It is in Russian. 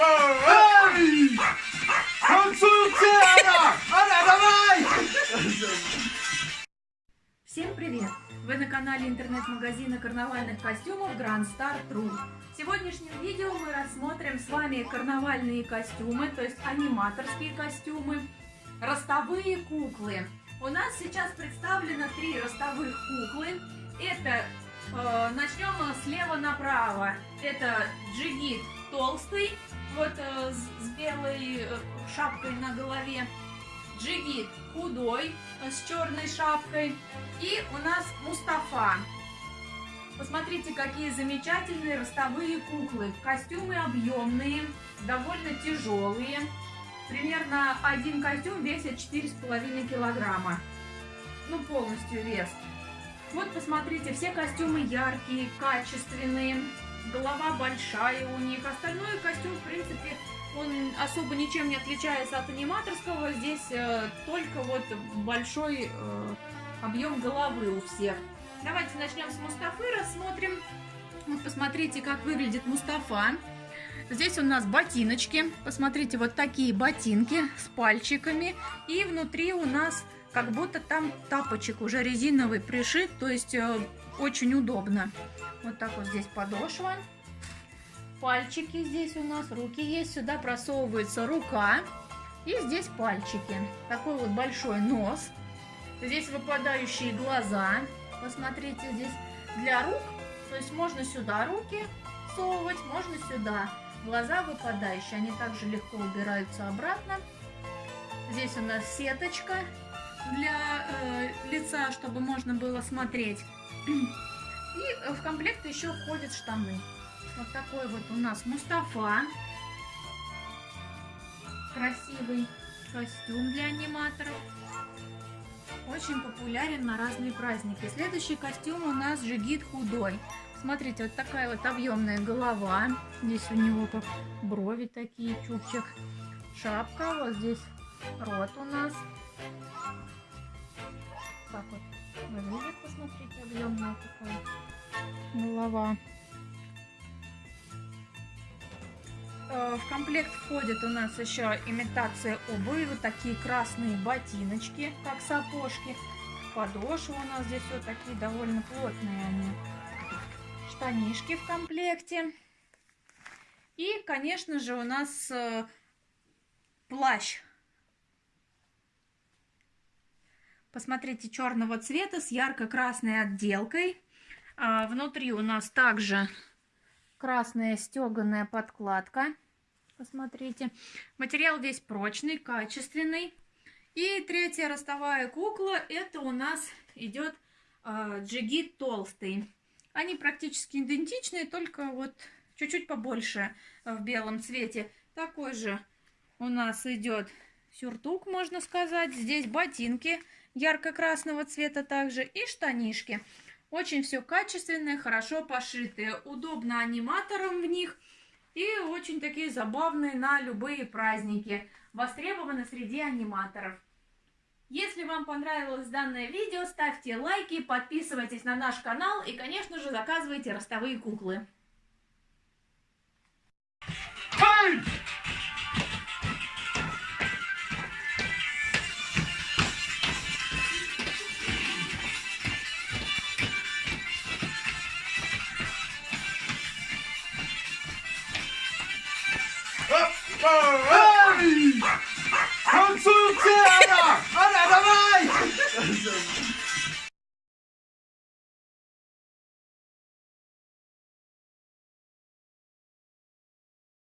Эй! Танцуйте, Аня! Аня, давай! Всем привет! Вы на канале интернет-магазина карнавальных костюмов Grand Star True. В сегодняшнем видео мы рассмотрим с вами карнавальные костюмы, то есть аниматорские костюмы, ростовые куклы. У нас сейчас представлено три ростовых куклы. Это, э, начнем слева направо, это джигит толстый, вот э, с, с белой э, шапкой на голове. Джигит худой, э, с черной шапкой. И у нас Мустафа. Посмотрите, какие замечательные ростовые куклы. Костюмы объемные, довольно тяжелые. Примерно один костюм весит 4,5 килограмма. Ну, полностью вес. Вот, посмотрите, все костюмы яркие, качественные голова большая у них. Остальной костюм, в принципе, он особо ничем не отличается от аниматорского. Здесь э, только вот большой э, объем головы у всех. Давайте начнем с Мустафы, рассмотрим. Вот посмотрите, как выглядит Мустафа. Здесь у нас ботиночки. Посмотрите, вот такие ботинки с пальчиками. И внутри у нас как будто там тапочек уже резиновый пришит, то есть э, очень удобно. Вот так вот здесь подошва. Пальчики здесь у нас, руки есть. Сюда просовывается рука. И здесь пальчики. Такой вот большой нос. Здесь выпадающие глаза. Посмотрите, здесь для рук. То есть можно сюда руки совывать, можно сюда. Глаза выпадающие, они также легко убираются обратно. Здесь у нас сеточка для э, лица, чтобы можно было смотреть. И в комплект еще входят штаны. Вот такой вот у нас Мустафа. Красивый костюм для аниматоров. Очень популярен на разные праздники. Следующий костюм у нас Жигит худой. Смотрите, вот такая вот объемная голова. Здесь у него как брови такие, чубчик. Шапка, вот здесь рот у нас. Так вот выглядит, посмотрите, объемная такая голова. Э, в комплект входит у нас еще имитация обуви, вот такие красные ботиночки, как сапожки. Подошвы у нас здесь вот такие довольно плотные они. Штанишки в комплекте. И, конечно же, у нас э, плащ. Посмотрите, черного цвета с ярко-красной отделкой. А, внутри у нас также красная стеганая подкладка. Посмотрите. Материал весь прочный, качественный. И третья ростовая кукла, это у нас идет э, джигит толстый. Они практически идентичные, только вот чуть-чуть побольше в белом цвете. Такой же у нас идет сюртук, можно сказать. Здесь ботинки ярко-красного цвета также и штанишки. Очень все качественное, хорошо пошитые. Удобно аниматорам в них. И очень такие забавные на любые праздники. Востребованы среди аниматоров. Если вам понравилось данное видео, ставьте лайки, подписывайтесь на наш канал и, конечно же, заказывайте ростовые куклы. Hey! Танцуйте, Аня! Аня, давай!